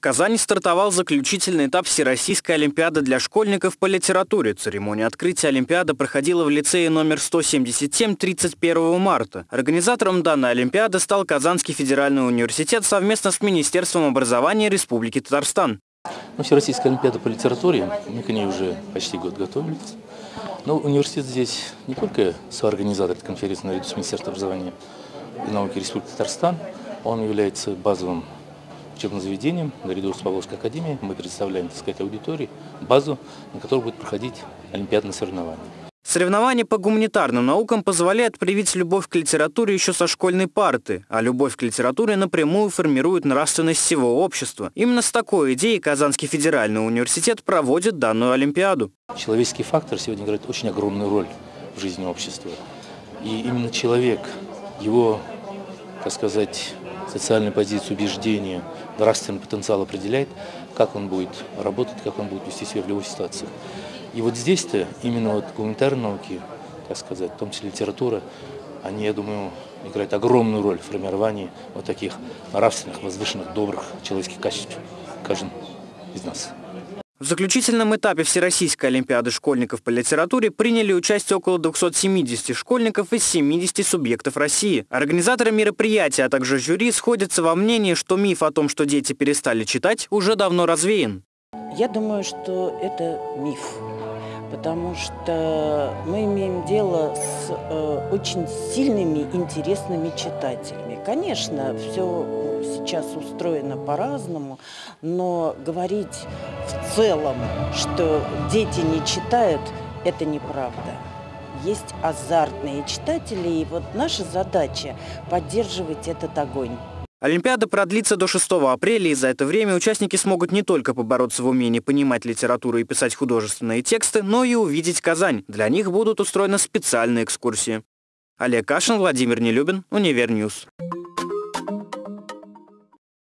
В Казани стартовал заключительный этап Всероссийской Олимпиады для школьников по литературе. Церемония открытия Олимпиады проходила в лицее номер 177 31 марта. Организатором данной Олимпиады стал Казанский федеральный университет совместно с Министерством образования Республики Татарстан. Ну, Всероссийская Олимпиада по литературе, мы к ней уже почти год готовились. Но университет здесь не только соорганизатор конференции наряду с Министерством образования и науки Республики Татарстан, он является базовым учебным заведением, наряду с Павловской академией, мы представляем, так сказать, аудитории, базу, на которой будет проходить олимпиадные соревнования. Соревнования по гуманитарным наукам позволяют привить любовь к литературе еще со школьной парты, а любовь к литературе напрямую формирует нравственность всего общества. Именно с такой идеей Казанский федеральный университет проводит данную Олимпиаду. Человеческий фактор сегодня играет очень огромную роль в жизни общества. И именно человек, его, так сказать, социальную позицию, убеждения, нравственный потенциал определяет, как он будет работать, как он будет вести себя в любой ситуации. И вот здесь-то именно вот гуманитарные науки, так сказать, в том числе литература, они, я думаю, играют огромную роль в формировании вот таких нравственных, возвышенных, добрых человеческих качеств каждым из нас. В заключительном этапе Всероссийской Олимпиады школьников по литературе приняли участие около 270 школьников из 70 субъектов России. Организаторы мероприятия, а также жюри сходятся во мнении, что миф о том, что дети перестали читать, уже давно развеян. Я думаю, что это миф, потому что мы имеем дело с э, очень сильными, интересными читателями. Конечно, все сейчас устроено по-разному, но говорить целом, что дети не читают, это неправда. Есть азартные читатели, и вот наша задача поддерживать этот огонь. Олимпиада продлится до 6 апреля, и за это время участники смогут не только побороться в умении понимать литературу и писать художественные тексты, но и увидеть Казань. Для них будут устроены специальные экскурсии. Олег Кашин, Владимир Нелюбин, Универ News.